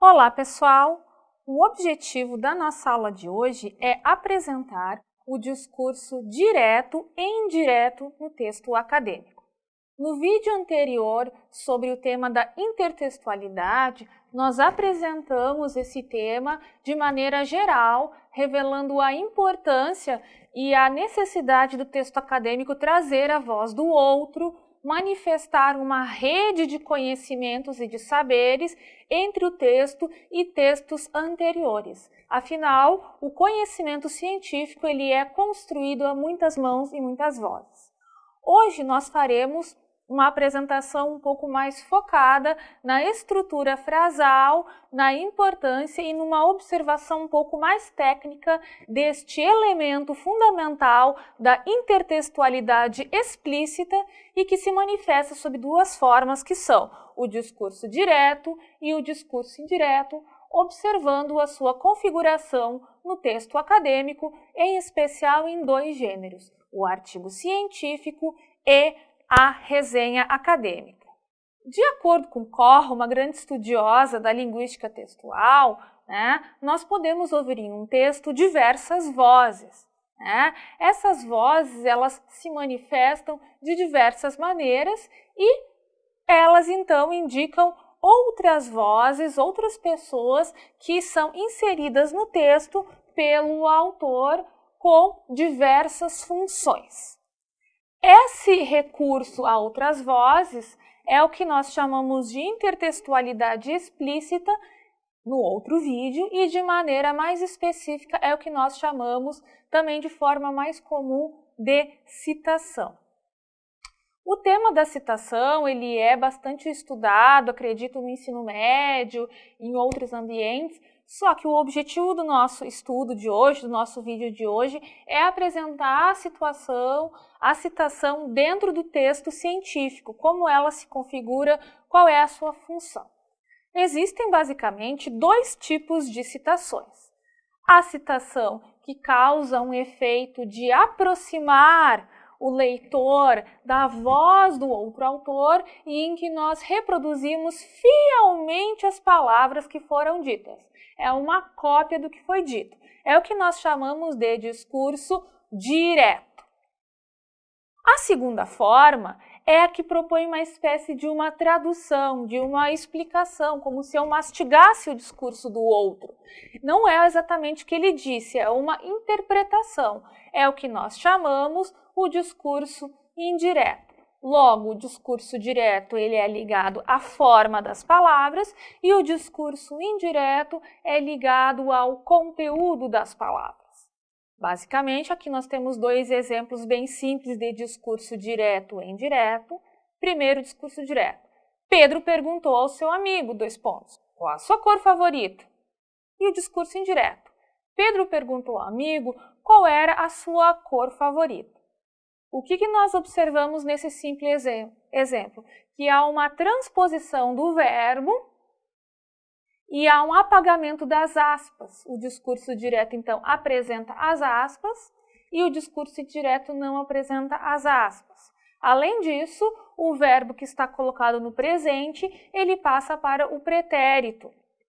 Olá, pessoal! O objetivo da nossa aula de hoje é apresentar o discurso direto e indireto no texto acadêmico. No vídeo anterior, sobre o tema da intertextualidade, nós apresentamos esse tema de maneira geral, revelando a importância e a necessidade do texto acadêmico trazer a voz do outro, manifestar uma rede de conhecimentos e de saberes entre o texto e textos anteriores. Afinal, o conhecimento científico ele é construído a muitas mãos e muitas vozes. Hoje nós faremos uma apresentação um pouco mais focada na estrutura frasal, na importância e numa observação um pouco mais técnica deste elemento fundamental da intertextualidade explícita e que se manifesta sob duas formas que são o discurso direto e o discurso indireto, observando a sua configuração no texto acadêmico, em especial em dois gêneros, o artigo científico e a resenha acadêmica. De acordo com Corr, uma grande estudiosa da linguística textual, né, nós podemos ouvir em um texto diversas vozes. Né? Essas vozes elas se manifestam de diversas maneiras e elas então indicam outras vozes, outras pessoas que são inseridas no texto pelo autor com diversas funções. Esse recurso a outras vozes é o que nós chamamos de intertextualidade explícita no outro vídeo e de maneira mais específica é o que nós chamamos também de forma mais comum de citação. O tema da citação ele é bastante estudado, acredito, no ensino médio, em outros ambientes, só que o objetivo do nosso estudo de hoje, do nosso vídeo de hoje, é apresentar a situação, a citação dentro do texto científico, como ela se configura, qual é a sua função. Existem basicamente dois tipos de citações. A citação que causa um efeito de aproximar o leitor da voz do outro autor e em que nós reproduzimos fielmente as palavras que foram ditas. É uma cópia do que foi dito. É o que nós chamamos de discurso direto. A segunda forma é a que propõe uma espécie de uma tradução, de uma explicação, como se eu mastigasse o discurso do outro. Não é exatamente o que ele disse, é uma interpretação. É o que nós chamamos o discurso indireto. Logo, o discurso direto ele é ligado à forma das palavras e o discurso indireto é ligado ao conteúdo das palavras. Basicamente, aqui nós temos dois exemplos bem simples de discurso direto e indireto. Primeiro, discurso direto. Pedro perguntou ao seu amigo, dois pontos, qual a sua cor favorita? E o discurso indireto. Pedro perguntou ao amigo qual era a sua cor favorita. O que, que nós observamos nesse simples exemplo? Que há uma transposição do verbo e há um apagamento das aspas. O discurso direto, então, apresenta as aspas e o discurso indireto não apresenta as aspas. Além disso, o verbo que está colocado no presente, ele passa para o pretérito.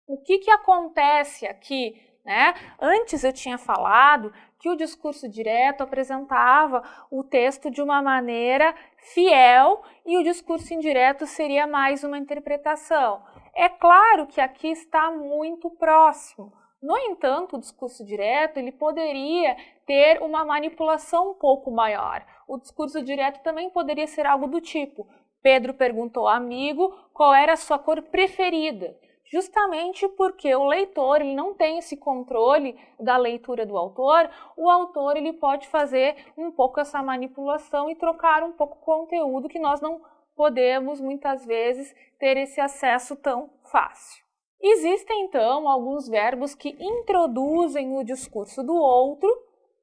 O que, que acontece aqui? Né? Antes eu tinha falado que o discurso direto apresentava o texto de uma maneira fiel e o discurso indireto seria mais uma interpretação. É claro que aqui está muito próximo. No entanto, o discurso direto ele poderia ter uma manipulação um pouco maior. O discurso direto também poderia ser algo do tipo: Pedro perguntou ao amigo qual era a sua cor preferida justamente porque o leitor ele não tem esse controle da leitura do autor, o autor ele pode fazer um pouco essa manipulação e trocar um pouco o conteúdo que nós não podemos muitas vezes ter esse acesso tão fácil. Existem então alguns verbos que introduzem o discurso do outro,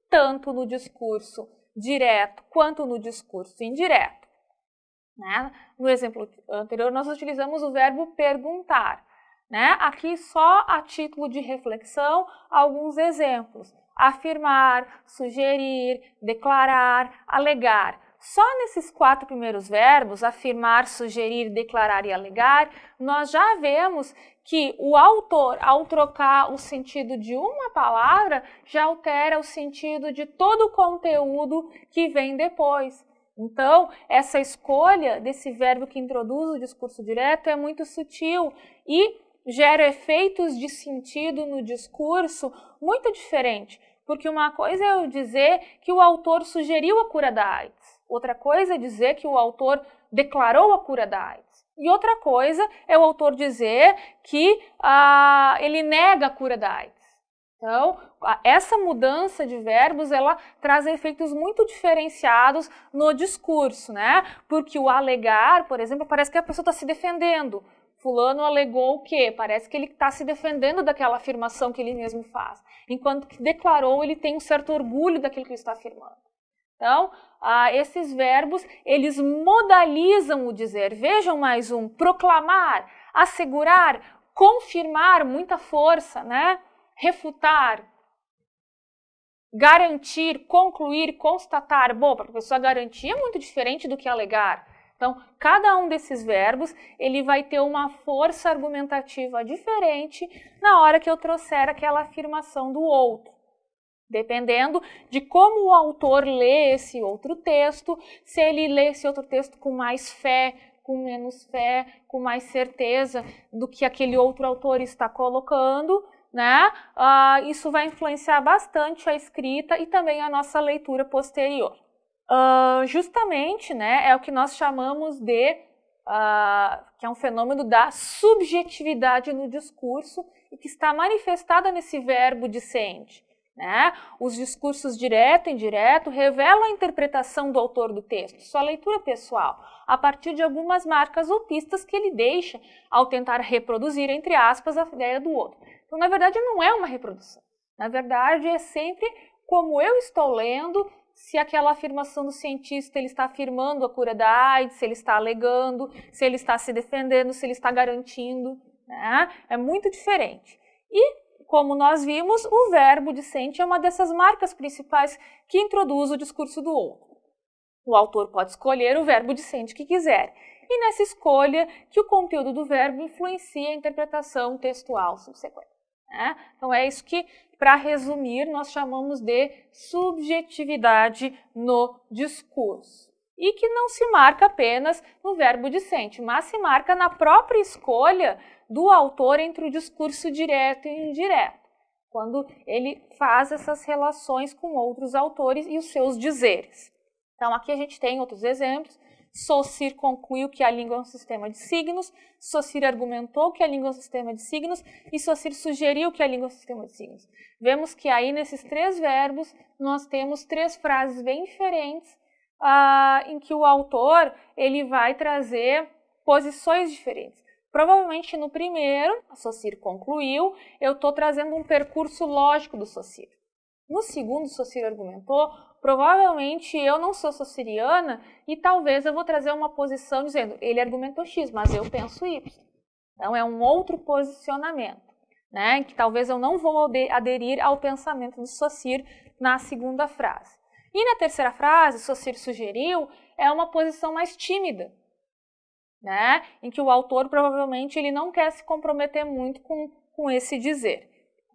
tanto no discurso direto quanto no discurso indireto. Né? No exemplo anterior, nós utilizamos o verbo perguntar. Né? Aqui só a título de reflexão, alguns exemplos. Afirmar, sugerir, declarar, alegar. Só nesses quatro primeiros verbos, afirmar, sugerir, declarar e alegar, nós já vemos que o autor, ao trocar o sentido de uma palavra, já altera o sentido de todo o conteúdo que vem depois. Então, essa escolha desse verbo que introduz o discurso direto é muito sutil e gera efeitos de sentido no discurso muito diferente. Porque uma coisa é eu dizer que o autor sugeriu a cura da AIDS, outra coisa é dizer que o autor declarou a cura da AIDS. E outra coisa é o autor dizer que ah, ele nega a cura da AIDS. Então, essa mudança de verbos, ela traz efeitos muito diferenciados no discurso, né? Porque o alegar, por exemplo, parece que a pessoa está se defendendo. Fulano alegou o quê? Parece que ele está se defendendo daquela afirmação que ele mesmo faz. Enquanto que declarou, ele tem um certo orgulho daquilo que ele está afirmando. Então, ah, esses verbos, eles modalizam o dizer. Vejam mais um, proclamar, assegurar, confirmar, muita força, né? refutar, garantir, concluir, constatar. Bom, para a pessoa garantir é muito diferente do que alegar. Então, cada um desses verbos, ele vai ter uma força argumentativa diferente na hora que eu trouxer aquela afirmação do outro. Dependendo de como o autor lê esse outro texto, se ele lê esse outro texto com mais fé, com menos fé, com mais certeza do que aquele outro autor está colocando, né? Uh, isso vai influenciar bastante a escrita e também a nossa leitura posterior. Uh, justamente, né, é o que nós chamamos de, uh, que é um fenômeno da subjetividade no discurso e que está manifestada nesse verbo dissente. Né? Os discursos direto e indireto revelam a interpretação do autor do texto, sua leitura pessoal, a partir de algumas marcas ou pistas que ele deixa ao tentar reproduzir, entre aspas, a ideia do outro. Então, na verdade, não é uma reprodução. Na verdade, é sempre como eu estou lendo, se aquela afirmação do cientista ele está afirmando a cura da AIDS, se ele está alegando, se ele está se defendendo, se ele está garantindo. Né? É muito diferente. E, como nós vimos, o verbo dissente é uma dessas marcas principais que introduz o discurso do outro. O autor pode escolher o verbo dissente que quiser, e nessa escolha que o conteúdo do verbo influencia a interpretação textual subsequente. Né? Então é isso que, para resumir, nós chamamos de subjetividade no discurso. E que não se marca apenas no verbo dissente, mas se marca na própria escolha do autor entre o discurso direto e indireto, quando ele faz essas relações com outros autores e os seus dizeres. Então aqui a gente tem outros exemplos, Saussure concluiu que a língua é um sistema de signos, Saussure argumentou que a língua é um sistema de signos e Saussure sugeriu que a língua é um sistema de signos. Vemos que aí nesses três verbos nós temos três frases bem diferentes ah, em que o autor ele vai trazer posições diferentes. Provavelmente no primeiro, a Saussure concluiu, eu estou trazendo um percurso lógico do Saussure. No segundo, Saussure argumentou, provavelmente eu não sou sociriana e talvez eu vou trazer uma posição dizendo ele argumentou X, mas eu penso Y. Então é um outro posicionamento, né? Que talvez eu não vou aderir ao pensamento do Saussure na segunda frase. E na terceira frase, Saussure sugeriu, é uma posição mais tímida, né? Em que o autor provavelmente ele não quer se comprometer muito com, com esse dizer.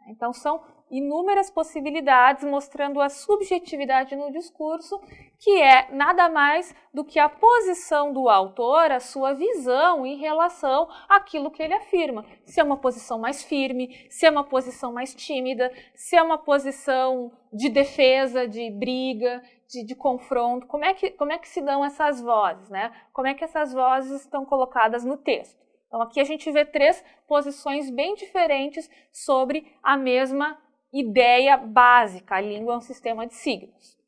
Então são inúmeras possibilidades mostrando a subjetividade no discurso, que é nada mais do que a posição do autor, a sua visão em relação àquilo que ele afirma. Se é uma posição mais firme, se é uma posição mais tímida, se é uma posição de defesa, de briga, de, de confronto, como é, que, como é que se dão essas vozes, né? Como é que essas vozes estão colocadas no texto? Então aqui a gente vê três posições bem diferentes sobre a mesma ideia básica, a língua é um sistema de signos.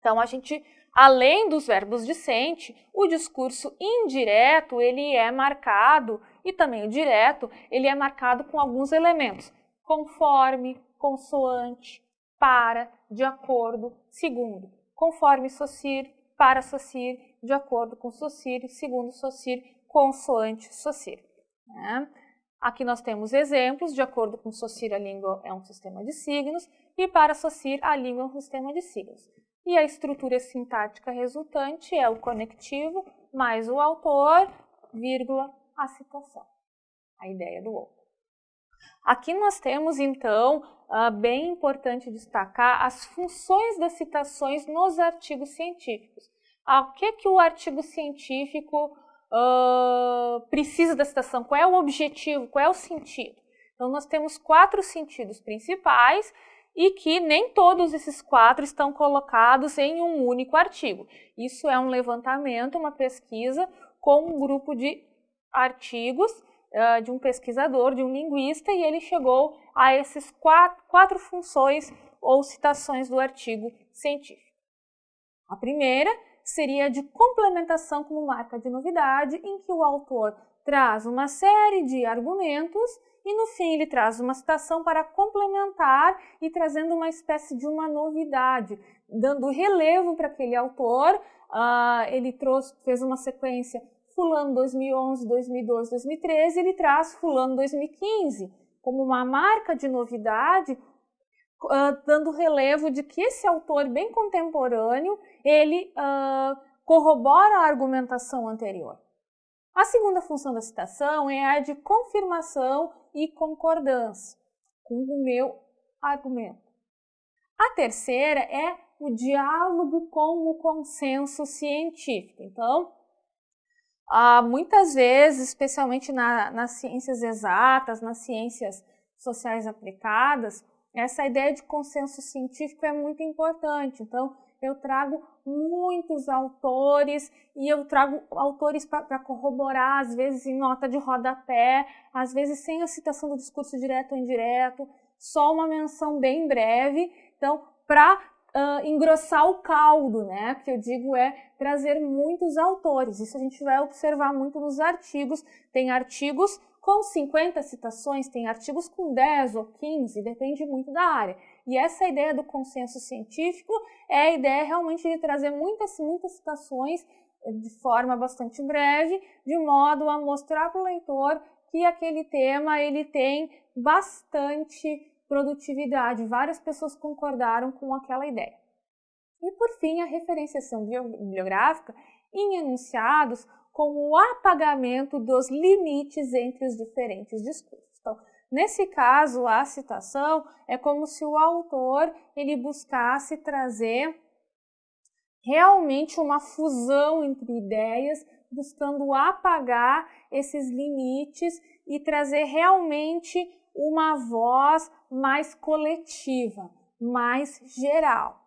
Então, a gente, além dos verbos dissente, o discurso indireto, ele é marcado, e também o direto, ele é marcado com alguns elementos, conforme, consoante, para, de acordo, segundo. Conforme Saussure, para Saussure, de acordo com Saussure, segundo Saussure, consoante Saussure. Né? Aqui nós temos exemplos, de acordo com Saussure, a língua é um sistema de signos, e para Saussure, a língua é um sistema de signos. E a estrutura sintática resultante é o conectivo mais o autor, vírgula, a citação, a ideia do outro. Aqui nós temos, então, uh, bem importante destacar as funções das citações nos artigos científicos. Ah, o que, que o artigo científico uh, precisa da citação? Qual é o objetivo? Qual é o sentido? Então, nós temos quatro sentidos principais e que nem todos esses quatro estão colocados em um único artigo. Isso é um levantamento, uma pesquisa com um grupo de artigos uh, de um pesquisador, de um linguista, e ele chegou a esses quatro, quatro funções ou citações do artigo científico. A primeira seria de complementação como marca de novidade, em que o autor traz uma série de argumentos e no fim ele traz uma citação para complementar e trazendo uma espécie de uma novidade, dando relevo para aquele autor. Uh, ele trouxe, fez uma sequência fulano 2011, 2012, 2013, ele traz fulano 2015 como uma marca de novidade, uh, dando relevo de que esse autor bem contemporâneo, ele uh, corrobora a argumentação anterior. A segunda função da citação é a de confirmação e concordância com o meu argumento. A terceira é o diálogo com o consenso científico. Então, ah, muitas vezes, especialmente na, nas ciências exatas, nas ciências sociais aplicadas, essa ideia de consenso científico é muito importante. Então, eu trago muitos autores e eu trago autores para corroborar, às vezes em nota de rodapé, às vezes sem a citação do discurso direto ou indireto, só uma menção bem breve. Então, para uh, engrossar o caldo, né? Que eu digo é trazer muitos autores. Isso a gente vai observar muito nos artigos. Tem artigos com 50 citações, tem artigos com 10 ou 15, depende muito da área. E essa ideia do consenso científico é a ideia realmente de trazer muitas, muitas citações eh, de forma bastante breve, de modo a mostrar para o leitor que aquele tema ele tem bastante produtividade. Várias pessoas concordaram com aquela ideia. E por fim, a referenciação bibliográfica em enunciados com o apagamento dos limites entre os diferentes discursos. Então, nesse caso, a citação é como se o autor ele buscasse trazer realmente uma fusão entre ideias, buscando apagar esses limites e trazer realmente uma voz mais coletiva, mais geral.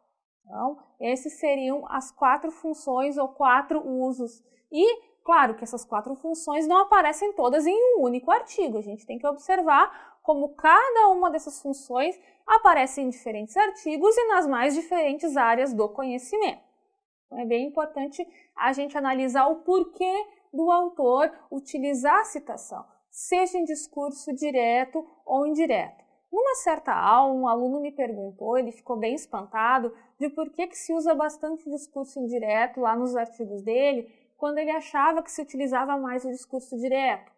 Então, esses seriam as quatro funções ou quatro usos. E, claro, que essas quatro funções não aparecem todas em um único artigo. A gente tem que observar como cada uma dessas funções aparece em diferentes artigos e nas mais diferentes áreas do conhecimento. Então, é bem importante a gente analisar o porquê do autor utilizar a citação seja em discurso direto ou indireto. Numa certa aula, um aluno me perguntou, ele ficou bem espantado, de por que, que se usa bastante discurso indireto lá nos artigos dele, quando ele achava que se utilizava mais o discurso direto.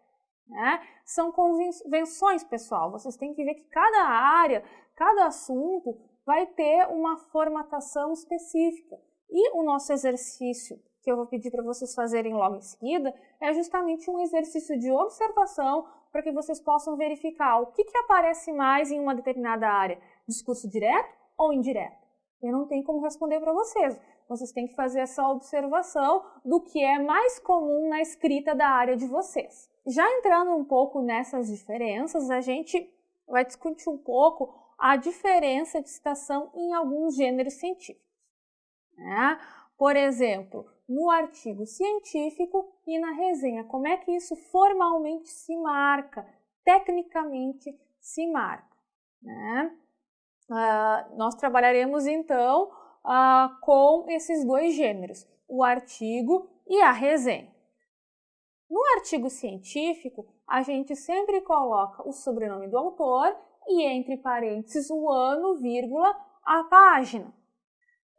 Né? São convenções, pessoal. Vocês têm que ver que cada área, cada assunto vai ter uma formatação específica. E o nosso exercício que eu vou pedir para vocês fazerem logo em seguida, é justamente um exercício de observação para que vocês possam verificar o que, que aparece mais em uma determinada área, discurso direto ou indireto. Eu não tenho como responder para vocês. Vocês têm que fazer essa observação do que é mais comum na escrita da área de vocês. Já entrando um pouco nessas diferenças, a gente vai discutir um pouco a diferença de citação em alguns gêneros científicos. Né? Por exemplo, no artigo científico e na resenha. Como é que isso formalmente se marca, tecnicamente se marca? Né? Uh, nós trabalharemos então uh, com esses dois gêneros, o artigo e a resenha. No artigo científico, a gente sempre coloca o sobrenome do autor e entre parênteses o ano, vírgula, a página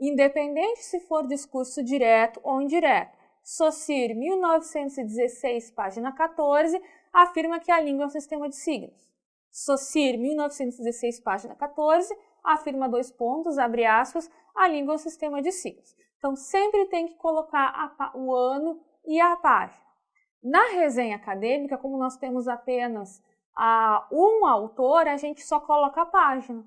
independente se for discurso direto ou indireto. Saussure, 1916, página 14, afirma que a língua é um sistema de signos. Socir, 1916, página 14, afirma dois pontos, abre aspas, a língua é sistema de signos. Então, sempre tem que colocar a, o ano e a página. Na resenha acadêmica, como nós temos apenas a, um autor, a gente só coloca a página,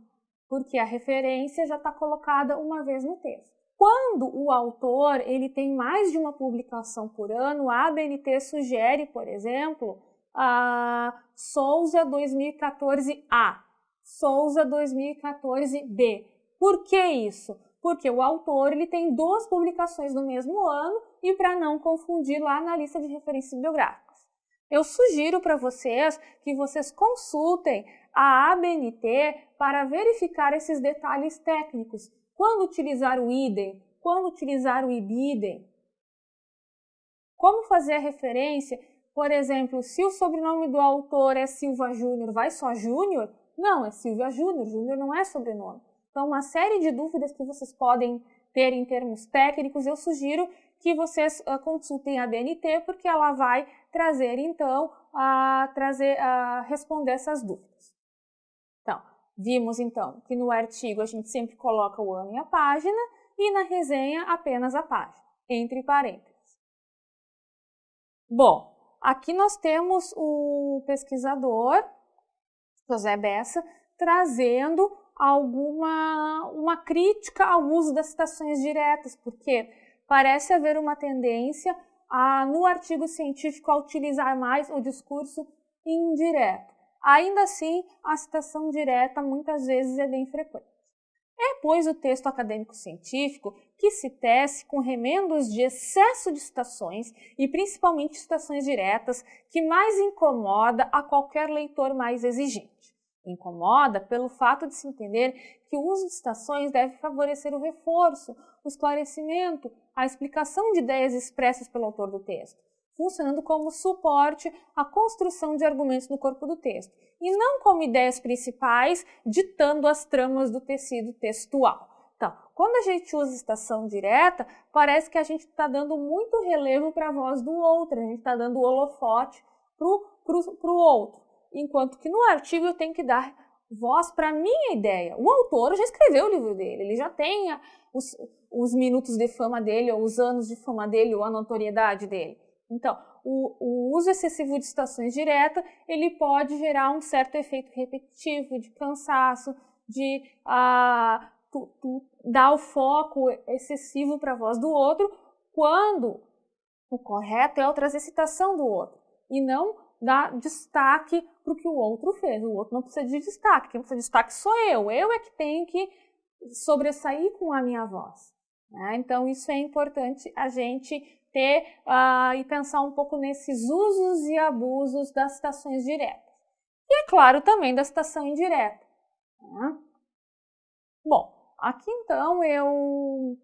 porque a referência já está colocada uma vez no texto. Quando o autor ele tem mais de uma publicação por ano, a ABNT sugere, por exemplo, a Souza 2014A, Souza 2014B. Por que isso? Porque o autor ele tem duas publicações no mesmo ano e para não confundir lá na lista de referências biográficas. Eu sugiro para vocês que vocês consultem a ABNT para verificar esses detalhes técnicos. Quando utilizar o idem, quando utilizar o ibidem. Como fazer a referência, por exemplo, se o sobrenome do autor é Silva Júnior, vai só Júnior? Não, é Silvia Júnior, Júnior não é sobrenome. Então, uma série de dúvidas que vocês podem ter em termos técnicos, eu sugiro que vocês uh, consultem a BNT, porque ela vai trazer, então, a trazer, a responder essas dúvidas. Então, vimos, então, que no artigo a gente sempre coloca o ano e a página, e na resenha apenas a página, entre parênteses. Bom, aqui nós temos o pesquisador, José Bessa, trazendo alguma uma crítica ao uso das citações diretas, porque parece haver uma tendência a, no artigo científico a utilizar mais o discurso indireto. Ainda assim, a citação direta muitas vezes é bem frequente. É, pois, o texto acadêmico científico que se tece com remendos de excesso de citações e principalmente citações diretas que mais incomoda a qualquer leitor mais exigente. Incomoda pelo fato de se entender que o uso de citações deve favorecer o reforço, o esclarecimento, a explicação de ideias expressas pelo autor do texto, funcionando como suporte à construção de argumentos no corpo do texto, e não como ideias principais ditando as tramas do tecido textual. Quando a gente usa citação direta, parece que a gente está dando muito relevo para a voz do outro, a gente está dando holofote para o outro enquanto que no artigo eu tenho que dar voz para a minha ideia. O autor já escreveu o livro dele, ele já tem os, os minutos de fama dele, ou os anos de fama dele, ou a notoriedade dele. Então, o, o uso excessivo de citações diretas, ele pode gerar um certo efeito repetitivo, de cansaço, de ah, tu, tu, dar o foco excessivo para a voz do outro, quando o correto é o trazer citação do outro, e não dar destaque para o que o outro fez. O outro não precisa de destaque, quem precisa de destaque sou eu. Eu é que tenho que sobressair com a minha voz. Né? Então, isso é importante a gente ter uh, e pensar um pouco nesses usos e abusos das citações diretas. E, é claro, também da citação indireta. Né? Aqui então eu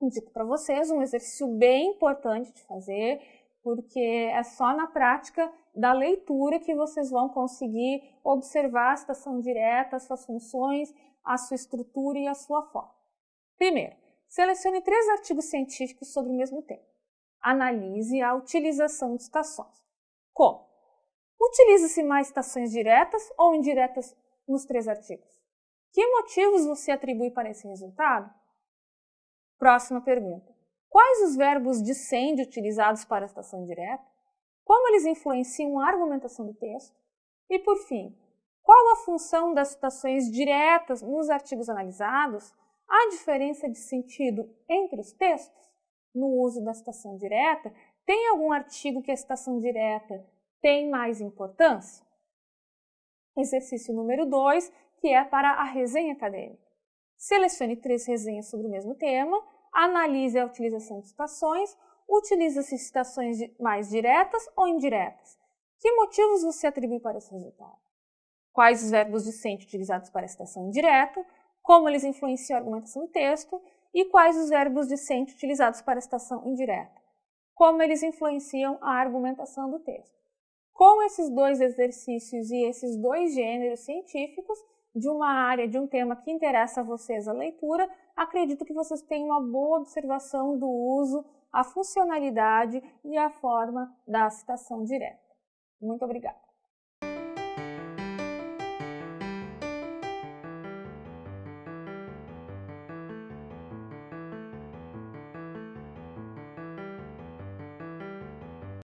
indico para vocês um exercício bem importante de fazer, porque é só na prática da leitura que vocês vão conseguir observar a citação direta, as suas funções, a sua estrutura e a sua forma. Primeiro, selecione três artigos científicos sobre o mesmo tema. Analise a utilização de citações. Como? Utiliza-se mais citações diretas ou indiretas nos três artigos? Que motivos você atribui para esse resultado? Próxima pergunta. Quais os verbos de utilizados para a citação direta? Como eles influenciam a argumentação do texto? E, por fim, qual a função das citações diretas nos artigos analisados? Há diferença de sentido entre os textos? No uso da citação direta, tem algum artigo que a citação direta tem mais importância? Exercício número 2, que é para a resenha acadêmica. Selecione três resenhas sobre o mesmo tema analise a utilização de citações, utiliza-se citações mais diretas ou indiretas. Que motivos você atribui para esse resultado? Quais os verbos discentes utilizados para a citação indireta? Como eles influenciam a argumentação do texto? E quais os verbos discentes utilizados para a citação indireta? Como eles influenciam a argumentação do texto? Com esses dois exercícios e esses dois gêneros científicos, de uma área, de um tema que interessa a vocês a leitura, acredito que vocês tenham uma boa observação do uso, a funcionalidade e a forma da citação direta. Muito obrigada.